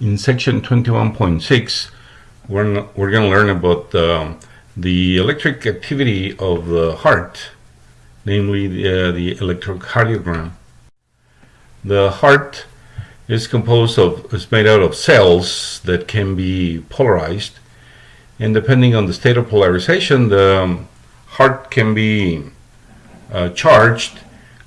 In section 21.6, we're, we're going to learn about um, the electric activity of the heart, namely the, uh, the electrocardiogram. The heart is composed of, is made out of cells that can be polarized. And depending on the state of polarization, the um, heart can be uh, charged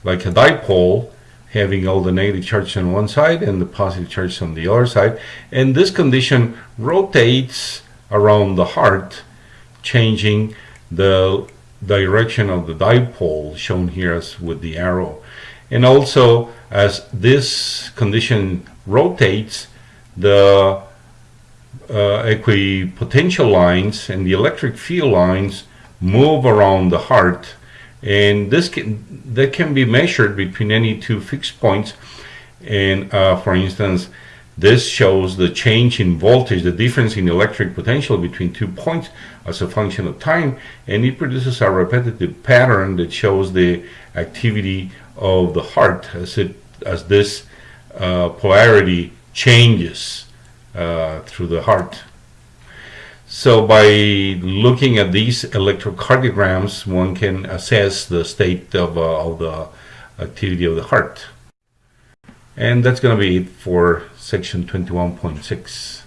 like a dipole having all the negative charges on one side and the positive charges on the other side. And this condition rotates around the heart, changing the direction of the dipole shown here as with the arrow. And also as this condition rotates, the uh, equipotential lines and the electric field lines move around the heart and this can that can be measured between any two fixed points. And uh, for instance this shows the change in voltage the difference in electric potential between two points as a function of time. And it produces a repetitive pattern that shows the activity of the heart as it as this uh, polarity changes uh, through the heart so by looking at these electrocardiograms, one can assess the state of, uh, of the activity of the heart. And that's going to be it for section 21.6.